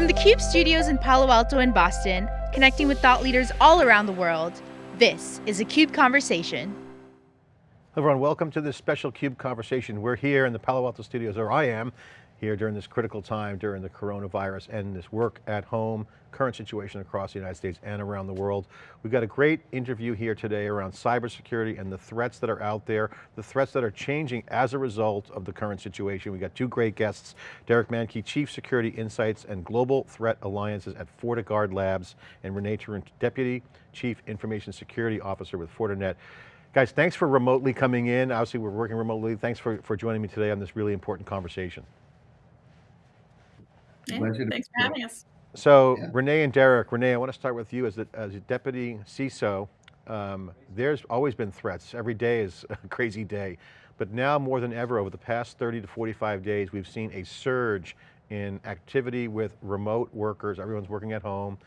From the CUBE studios in Palo Alto and Boston, connecting with thought leaders all around the world, this is a CUBE Conversation. Everyone, welcome to this special CUBE Conversation. We're here in the Palo Alto studios, or I am, here during this critical time during the coronavirus and this work at home, current situation across the United States and around the world. We've got a great interview here today around cybersecurity and the threats that are out there, the threats that are changing as a result of the current situation. We've got two great guests, Derek Manky, Chief Security Insights and Global Threat Alliances at FortiGuard Labs, and Renee Tarun, Deputy Chief Information Security Officer with Fortinet. Guys, thanks for remotely coming in. Obviously we're working remotely. Thanks for, for joining me today on this really important conversation. Yeah, thanks for having us. So yeah. Renee and Derek, Renee, I want to start with you as a, as a deputy CISO. Um, there's always been threats. Every day is a crazy day. But now more than ever, over the past 30 to 45 days, we've seen a surge in activity with remote workers. Everyone's working at home.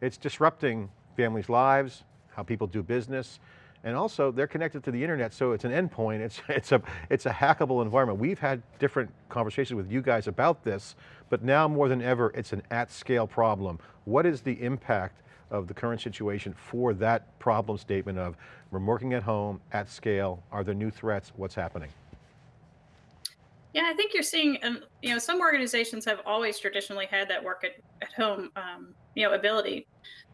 It's disrupting families' lives, how people do business. And also they're connected to the internet, so it's an endpoint, it's, it's, a, it's a hackable environment. We've had different conversations with you guys about this, but now more than ever, it's an at scale problem. What is the impact of the current situation for that problem statement of we're working at home, at scale, are there new threats, what's happening? Yeah, I think you're seeing, um, you know, some organizations have always traditionally had that work at, at home, um, you know, ability.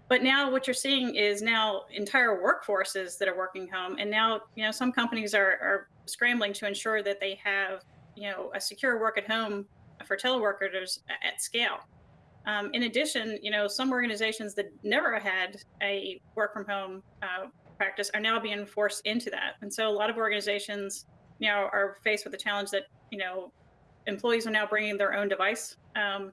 But now what you're seeing is now entire workforces that are working home. And now, you know, some companies are, are scrambling to ensure that they have, you know, a secure work at home for teleworkers at scale. Um, in addition, you know, some organizations that never had a work from home uh, practice are now being forced into that. And so a lot of organizations, you know, are faced with the challenge that, you know, employees are now bringing their own device um,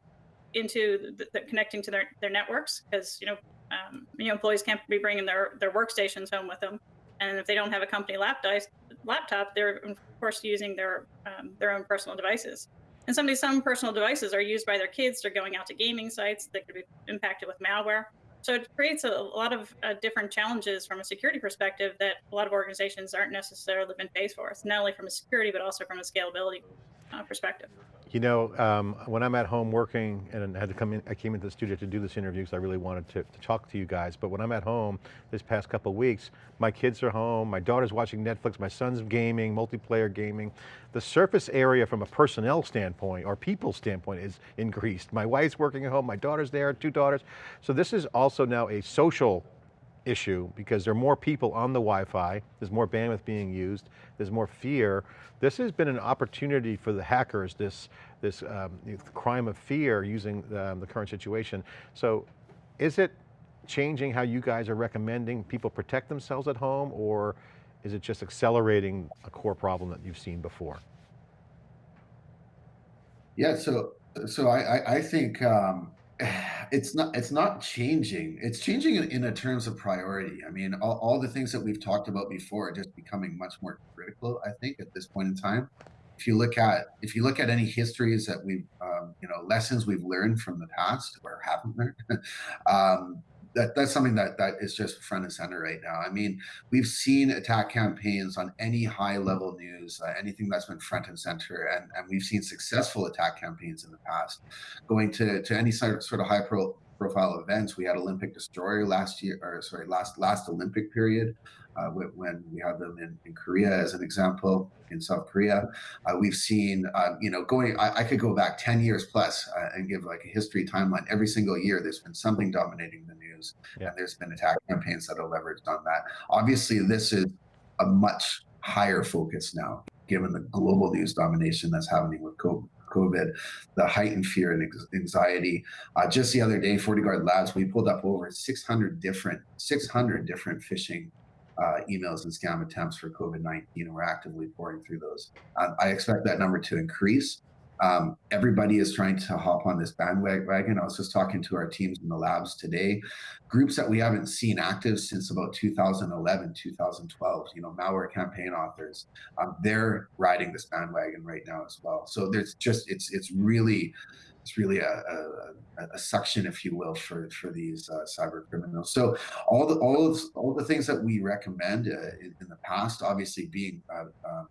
into the, the, connecting to their, their networks because, you know, um, you know, employees can't be bringing their, their workstations home with them. And if they don't have a company laptop, laptop they're of course using their, um, their own personal devices. And some some personal devices are used by their kids. They're going out to gaming sites that could be impacted with malware. So it creates a, a lot of uh, different challenges from a security perspective that a lot of organizations aren't necessarily been faced for. It's not only from a security, but also from a scalability uh, perspective. You know, um, when I'm at home working and I had to come in, I came into the studio to do this interview because I really wanted to, to, talk to you guys. But when I'm at home this past couple weeks, my kids are home, my daughter's watching Netflix, my son's gaming, multiplayer gaming. The surface area from a personnel standpoint or people standpoint is increased. My wife's working at home, my daughter's there, two daughters. So this is also now a social issue because there are more people on the Wi-Fi, there's more bandwidth being used, there's more fear. This has been an opportunity for the hackers, this, this um, crime of fear using um, the current situation. So is it changing how you guys are recommending people protect themselves at home or is it just accelerating a core problem that you've seen before? Yeah, so so I I, think um, it's not it's not changing. It's changing in, in a terms of priority. I mean all, all the things that we've talked about before are just becoming much more critical i think at this point in time. If you look at if you look at any histories that we've um, you know lessons we've learned from the past or haven't learned um, that that's something that that is just front and center right now. I mean, we've seen attack campaigns on any high level news, uh, anything that's been front and center, and and we've seen successful attack campaigns in the past, going to to any sort of, sort of high pro profile events. We had Olympic Destroyer last year, or sorry, last last Olympic period uh, when we have them in, in, Korea as an example, in South Korea. Uh, we've seen, uh, you know, going, I, I, could go back 10 years plus, uh, and give like a history timeline. Every single year, there's been something dominating the news, yeah. and there's been attack campaigns that are leveraged on that. Obviously, this is a much higher focus now, given the global news domination that's happening with COVID. COVID, the heightened fear and anxiety. Uh, just the other day, FortiGuard Labs, we pulled up over 600 different 600 different phishing uh, emails and scam attempts for COVID-19, and we're actively pouring through those. Um, I expect that number to increase. Um, everybody is trying to hop on this bandwagon. I was just talking to our teams in the labs today, groups that we haven't seen active since about 2011, 2012, you know, malware campaign authors, um, they're riding this bandwagon right now as well. So there's just, it's, it's really, it's really a, a, a, suction, if you will, for for these uh, cyber criminals. So all the all of, all the things that we recommend uh, in, in, the past, obviously being uh, uh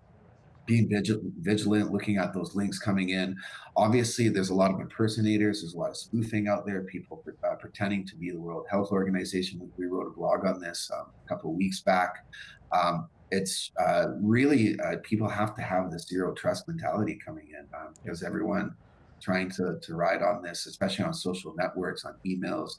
being vigil vigilant, looking at those links coming in. Obviously, there's a lot of impersonators, there's a lot of spoofing out there, people pre uh, pretending to be the World Health Organization. We wrote a blog on this um, a couple of weeks back. Um, it's uh, really uh, people have to have this zero trust mentality coming in um, because everyone trying to, to ride on this, especially on social networks, on emails,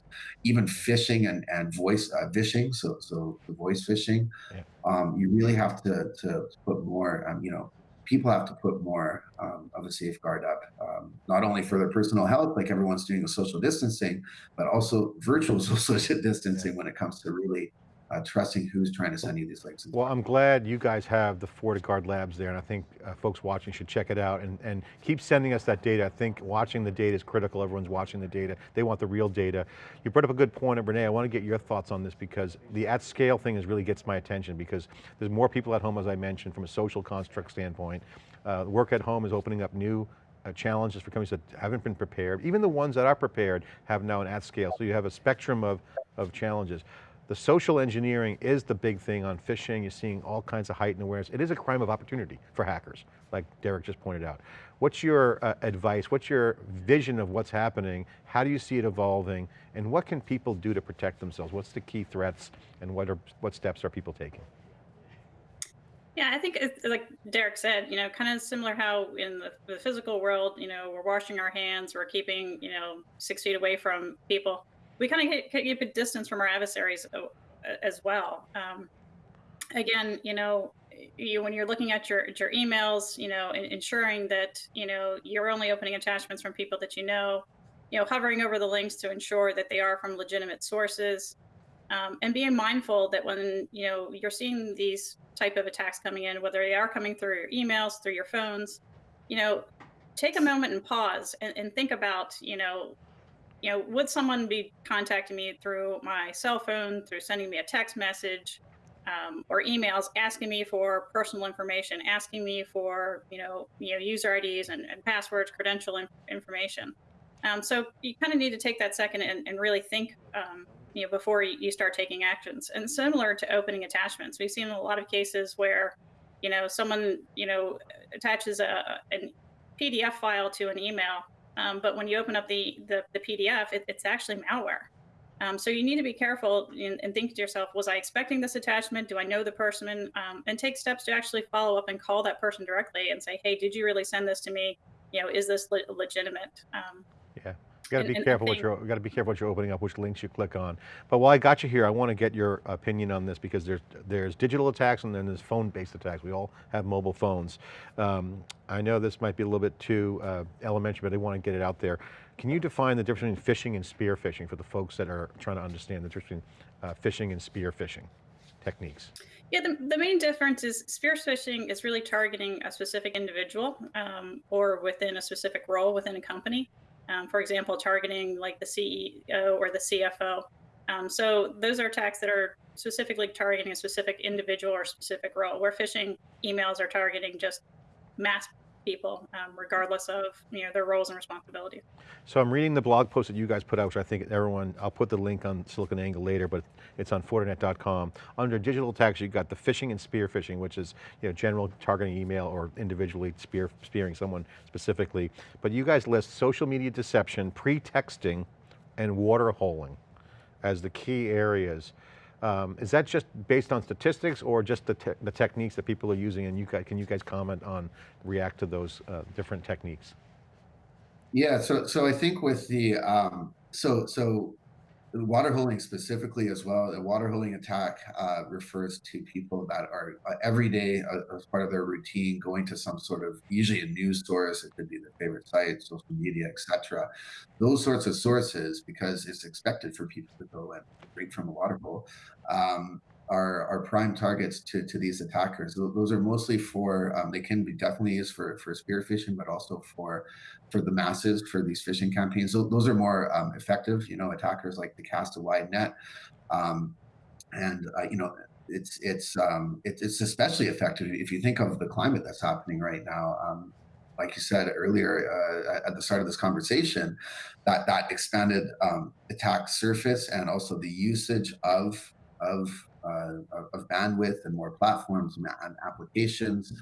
even phishing and, and voice uh, phishing. So, so the voice phishing, Yeah. um, you really have to, to put more, um, you know, people have to put more um, of a safeguard up, um, not only for their personal health, like everyone's doing the social distancing, but also virtual social Yeah. distancing when it comes to really uh, trusting who's trying to send you these links Well. I'm glad you guys have the FortiGuard labs there, and I think uh, folks watching should check it out and, and keep sending us that data. I think watching the data is critical. Everyone's watching the data. They want the real data. You brought up a good point, and Renee, I want to get your thoughts on this because the at scale thing is really gets my attention because there's more people at home, as I mentioned, from a social construct standpoint. Uh, work at home is opening up new uh, challenges for companies that haven't been prepared. Even the ones that are prepared have now an at scale. So you have a spectrum of, of challenges. The social engineering is the big thing on phishing. You're seeing all kinds of heightened awareness. It is a crime of opportunity for hackers, like Derek just pointed out. What's your uh, advice? What's your vision of what's happening? How do you see it evolving? And what can people do to protect themselves? What's the key threats and what, are, what steps are people taking? Yeah, I think like Derek said, you know, kind of similar how in the, the physical world, you know, we're washing our hands, we're keeping, you know, six feet away from people. We kind of keep a distance from our adversaries uh, as well. Um, again, you know, you when you're looking at your at your emails, you know, en- ensuring that you know you're only opening attachments from people that you know, you know, hovering over the links to ensure that they are from legitimate sources um, and being mindful that when you know you're seeing these type of attacks coming in whether they are coming through your emails through your phones you know take a moment and pause and, and think about you know you know would someone be contacting me through my cell phone through sending me a text message um, or emails asking me for personal information asking me for you know you know user ids and, and passwords credential in- information? Um, so you kind of need to take that second and, and really think um, you know before you, you start taking actions. And similar to opening attachments we've seen a lot of cases where you know someone you know attaches a an pdf file to an email um, but when you open up the the, the pdf it, it's actually malware. Um, so you need to be careful and, and, think to yourself was i expecting this attachment? Do i know the person? Um, and take steps to actually follow up and call that person directly and say hey did you really send this to me? You know is this le- legitimate? Um, Yeah. Got to be careful what you're, you got to be careful what you're opening up, which links you click on. But while I got you here, I want to get your opinion on this because there's, there's digital attacks and then there's phone-based attacks. We all have mobile phones. Um, I know this might be a little bit too uh, elementary, but I want to get it out there. Can you define the difference between phishing and spear phishing for the folks that are trying to understand the difference between uh, phishing and spear phishing techniques? Yeah, the, the main difference is spear phishing is really targeting a specific individual um, or within a specific role within a company. Um, for example, targeting like the CEO or the CFO. Um, so those are attacks that are specifically targeting a specific individual or specific role. Where phishing emails are targeting just mass people, um, regardless of you know their roles and responsibilities. So I'm reading the blog post that you guys put out, which I think everyone, I'll put the link on SiliconANGLE later, but it's on Fortinet.com. Under digital attacks, you've got the phishing and spear phishing, which is you know, general targeting email or individually spear, spearing someone specifically. But you guys list social media deception, pre-texting, and water holing as the key areas. Um, is that just based on statistics or just the, te the techniques that people are using and you guys, can you guys comment on, react to those uh, different techniques? Yeah, so so I think with the um, so so water holing specifically as well, a water holing attack uh, refers to people that are uh, every day uh, as part of their routine going to some sort of usually a news source. It could be their favorite site, social media, etc. Those sorts of sources, because it's expected for people to go and drink from a water hole. Um, are, are prime targets to, to these attackers. Those are mostly for um, they can be definitely used for for spear phishing, but also for for the masses for these phishing campaigns. So those are more um, effective. You know, attackers like to cast a wide net, um, and uh, you know it's it's um, it, it's especially effective if you think of the climate that's happening right now. Um, like you said earlier uh, at the start of this conversation, that that expanded um, attack surface and also the usage of of of, of bandwidth and more platforms and applications.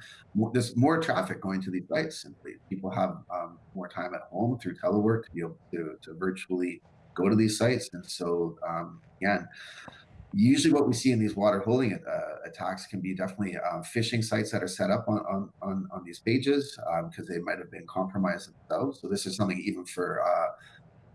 There's more traffic going to these sites. Simply, people have um, more time at home through telework to be able to, to virtually go to these sites, and so um, again usually what we see in these water holing uh, attacks can be definitely um, phishing sites that are set up on on, on, on these pages because um, they might have been compromised themselves. So this is something even for uh,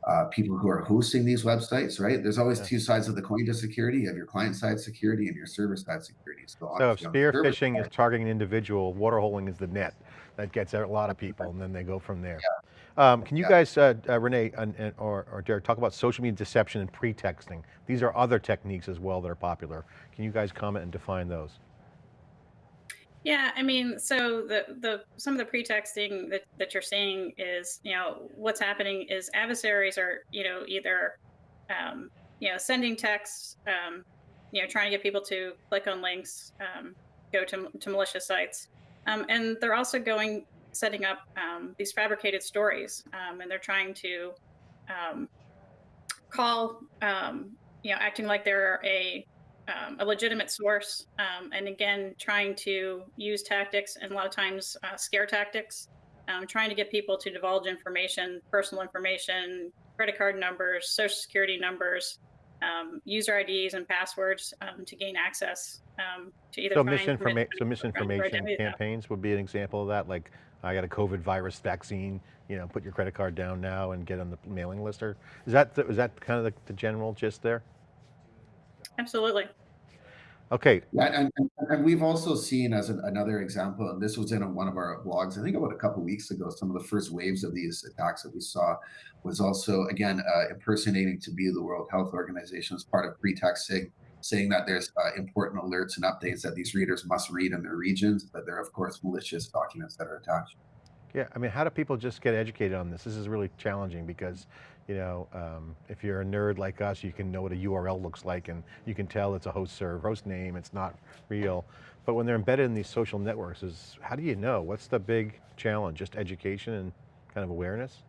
uh, people who are hosting these websites, right? There's always yeah. two sides of the coin to security. You have your client side security and your server side security. So, so if spear phishing side, is targeting an individual, water holing is the net that gets a lot of people and then they go from there. Yeah. Um, can you yeah. guys, uh, uh, Renee and, and, or, or Derek, talk about social media deception and pretexting? These are other techniques as well that are popular. Can you guys comment and define those? Yeah, I mean, so the the some of the pretexting that, that you're seeing is, you know, what's happening is adversaries are, you know, either, um, you know, sending texts, um, you know, trying to get people to click on links, um, go to, to malicious sites. Um, and they're also going setting up um, these fabricated stories, um, and they're trying to um, call, um, you know, acting like they're a um, a legitimate source, um, and again, trying to use tactics and a lot of times uh, scare tactics, trying to get people to divulge information, personal information, credit card numbers, social security numbers, user IDs and passwords to gain access to either so, misinforma so misinformation campaigns would be an example of that, like I got a COVID virus vaccine, you know, put your credit card down now and get on the mailing list or is that, the, is that kind of the, the general gist there? Absolutely. Okay. Yeah, and, and we've also seen as an, another example, and this was in one of our blogs, I think about a couple weeks ago, some of the first waves of these attacks that we saw was also, again, uh, impersonating to be the World Health Organization as part of pretexting saying that there's uh, important alerts and updates that these readers must read in their regions, but there are of course malicious documents that are attached. Yeah, I mean, how do people just get educated on this? This is really challenging because, you know, um, if you're a nerd like us, you can know what a URL looks like and you can tell it's a host server, host name, it's not real. But when they're embedded in these social networks, is how do you know? What's the big challenge? Just education and kind of awareness?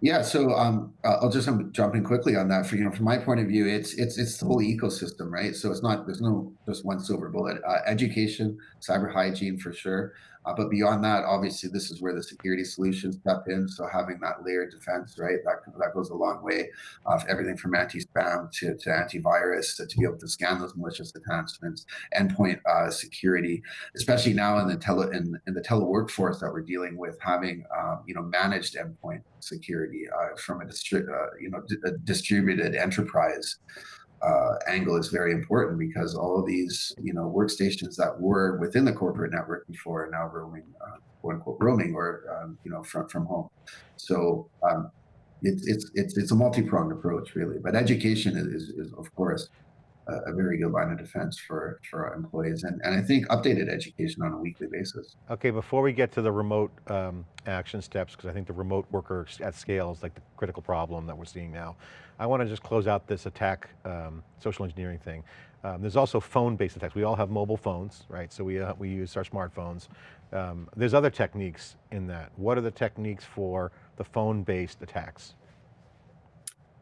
Yeah, so um, uh, I'll just um, jump in quickly on that. For you know, from my point of view, it's it's it's the whole ecosystem, right? So it's not there's no just one silver bullet. Uh, education, cyber hygiene for sure, uh, but beyond that, obviously, this is where the security solutions step in. So having that layered defense, right, that that goes a long way. Of everything from anti-spam to, to antivirus to, to be able to scan those malicious attachments, endpoint uh, security, especially now in the tele in, in the teleworkforce that we're dealing with, having um, you know managed endpoint security uh, from a, distri- uh, you know a distributed enterprise uh, angle is very important because all of these, you know, workstations that were within the corporate network before are now roaming, uh, quote unquote, roaming or, um, you know, from, from home. So um, it, it's, it's, it's a multi-pronged approach really, but education is, is, of course, a, very good line of defense for, for our employees. And, and I think updated education on a weekly basis. Okay, before we get to the remote um, action steps, because I think the remote worker at scale is like the critical problem that we're seeing now. I want to just close out this attack, um, social engineering thing. Um, there's also phone-based attacks. We all have mobile phones, right? So we, uh, we use our smartphones. Um, there's other techniques in that. What are the techniques for the phone-based attacks?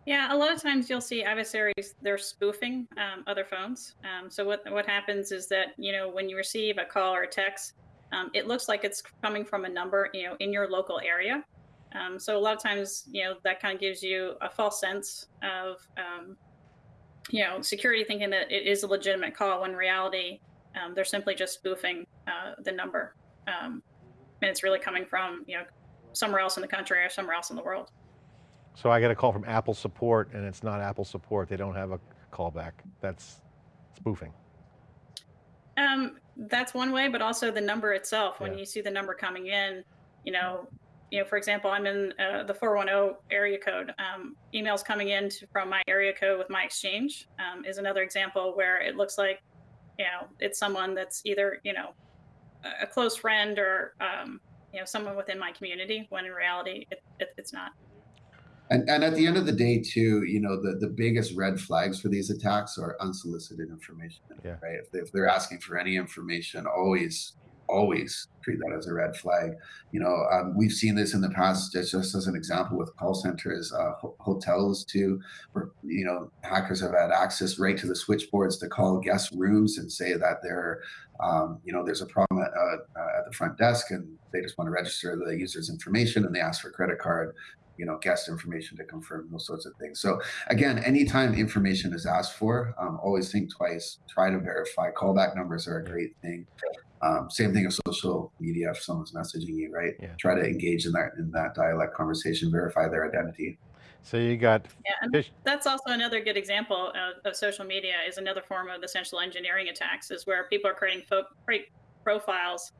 Yeah, a lot of times you'll see adversaries, they're spoofing um, other phones. Um, so what, what happens is that, you know, when you receive a call or a text, um, it looks like it's coming from a number, you know, in your local area. Um, so a lot of times, you know, that kind of gives you a false sense of, um, you know, security thinking that it is a legitimate call when in reality, um, they're simply just spoofing uh, the number. and it's really coming from, you know, somewhere else in the country or somewhere else in the world. So I get a call from Apple support and it's not Apple support. They don't have a callback. That's spoofing. Um, that's one way, but also the number itself. When yeah. you see the number coming in, you know, you know, for example, I'm in uh, the 410 area code. Um, emails coming in to, from my area code with my exchange um, is another example where it looks like, you know, it's someone that's either, you know, a close friend or, um, you know, someone within my community when in reality it, it, it's not. And, and at the end of the day, too, you know, the, the biggest red flags for these attacks are unsolicited information, yeah. right? If, they, if they're asking for any information, always always treat that as a red flag. You know, um, we've seen this in the past, just, just as an example with call centers, uh, ho- hotels too, where, you know, hackers have had access right to the switchboards to call guest rooms and say that they're, um, you know, there's a problem at, uh, uh, at the front desk and they just want to register the user's information and they ask for credit card you know guest information to confirm those sorts of things. So again anytime information is asked for um, always think twice try to verify. Callback numbers are a great thing um, same thing with social media if someone's messaging you right Yeah. try to engage in that in that dialect conversation verify their identity So you got Yeah, and that's also another good example of, of social media is another form of essential engineering attacks is where people are creating fo- create profiles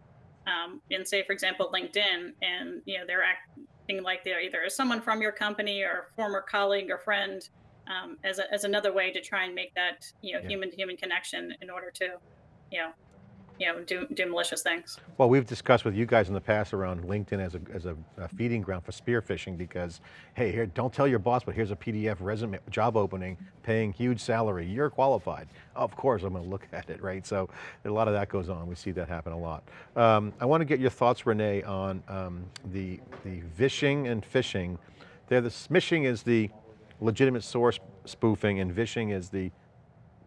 um, in say for example linkedin and you know they're acting like they're either someone from your company or a former colleague or friend um, as, a, as another way to try and make that you know Yeah. human to human connection in order to you know you know do, do malicious things Well, we've discussed with you guys in the past around LinkedIn as a, as a, a feeding ground for spear phishing because, hey, here, don't tell your boss, but here's a PDF resume, job opening, paying huge salary. You're qualified. Of course, I'm going to look at it, right? So a lot of that goes on. We see that happen a lot. Um, I want to get your thoughts, Renee, on um, the, the vishing and phishing. They're the, smishing is the legitimate source spoofing and vishing is the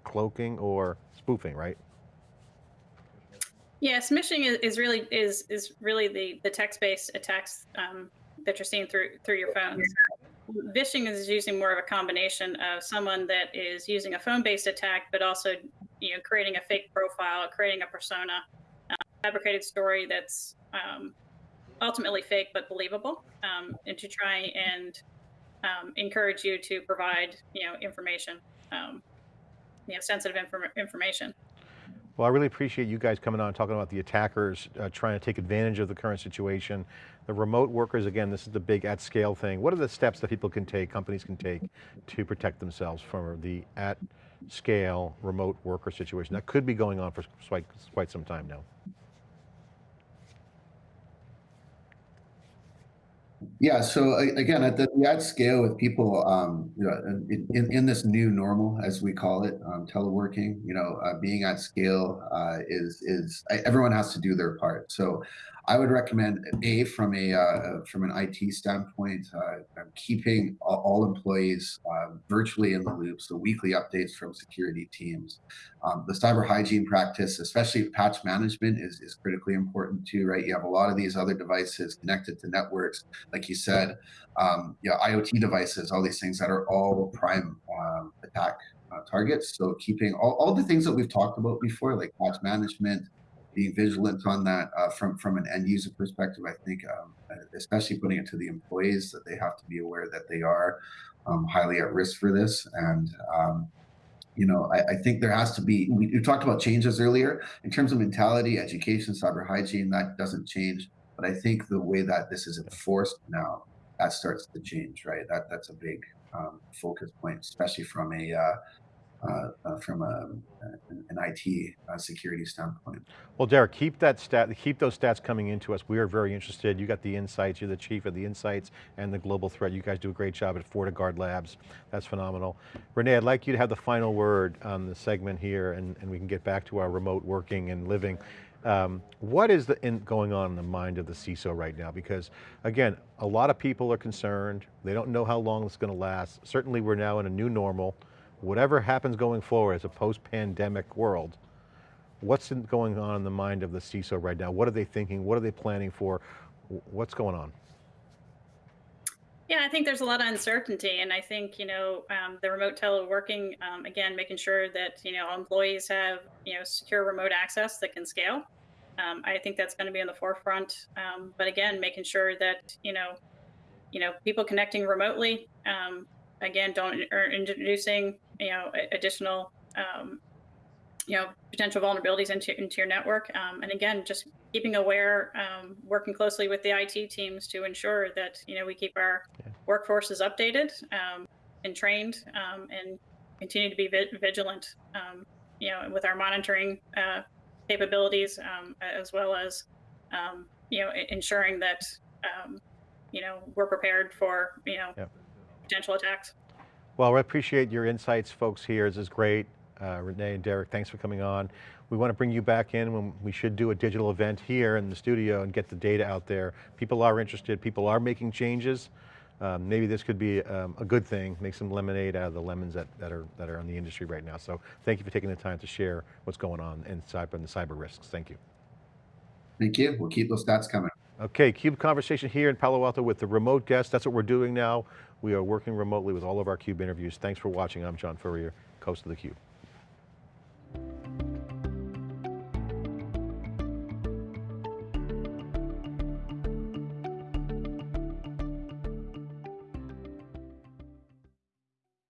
cloaking or spoofing, right? Yeah, smishing is, is really is is really the the text based attacks um, that you're seeing through through your phones. Vishing is using more of a combination of someone that is using a phone based attack, but also you know creating a fake profile, creating a persona, uh, fabricated story that's um, ultimately fake but believable, um, and to try and um, encourage you to provide you know information, um, you know sensitive inform- information. Well, I really appreciate you guys coming on talking about the attackers uh, trying to take advantage of the current situation. The remote workers, again, this is the big at scale thing. What are the steps that people can take, companies can take to protect themselves from the at scale remote worker situation that could be going on for quite, quite some time now? Yeah. So again, at the, at scale with people, um, you know, in, in, in this new normal, as we call it, um, teleworking, you know, uh, being at scale uh, is is everyone has to do their part. So I would recommend a from a uh, from an IT standpoint, uh, keeping all, employees uh, virtually in the loop. So weekly updates from security teams. Um, the cyber hygiene practice, especially patch management, is is critically important too. Right? You have a lot of these other devices connected to networks like you said, um, IoT devices, all these things that are all prime um, attack uh, targets. So keeping all, all the things that we've talked about before, like patch management, being vigilant on that uh, from from an end user perspective. I think, um, especially putting it to the employees, that they have to be aware that they are um, highly at risk for this and. Um, you know, I, I, think there has to be. We, we talked about changes earlier in terms of mentality, education, cyber hygiene. That doesn't change but I think the way that this is enforced now, that starts to change, right? That that's a big um, focus point, especially from a uh, uh, uh, from a, an IT uh, security standpoint. Well, Derek, keep that stat, keep those stats coming into us. We are very interested. You got the insights. You're the chief of the insights and the global threat. You guys do a great job at FortiGuard Labs. That's phenomenal. Renee, I'd like you to have the final word on the segment here, and, and we can get back to our remote working and living. Um, what is the, in, going on in the mind of the CISO right now? Because again, a lot of people are concerned. They don't know how long it's going to last. Certainly we're now in a new normal. Whatever happens going forward as a post-pandemic world, what's in, going on in the mind of the CISO right now? What are they thinking? What are they planning for? What's going on? Yeah, I think there's a lot of uncertainty, and I think you know um, the remote teleworking um, again, making sure that you know employees have you know secure remote access that can scale. Um, I think that's going to be in the forefront. Um, but again, making sure that you know, you know, people connecting remotely. Um, again, don't or introducing you know additional um, you know potential vulnerabilities into into your network and again just keeping aware working closely with the it teams to ensure that you know we keep our Yeah. is updated um, and trained um, and continue to be vi- vigilant um, you know with our monitoring uh, capabilities um, as well as um, you know ensuring that um, you know we're prepared for you know Yeah. potential attacks Well, I appreciate your insights, folks here. This is great. uh, Renee and Derek, thanks for coming on. We want to bring you back in when we should do a digital event here in the studio and get the data out there. People are interested, people are making changes. Um, maybe this could be um, a good thing, make some lemonade out of the lemons that, that, are, that are in the industry right now. So thank you for taking the time to share what's going on in cyber and the cyber risks. Thank you. Thank you. We'll keep those stats coming. Okay, CUBE conversation here in Palo Alto with the remote guest. That's what we're doing now. We are working remotely with all of our CUBE interviews. Thanks for watching. I'm John Furrier, host of theCUBE.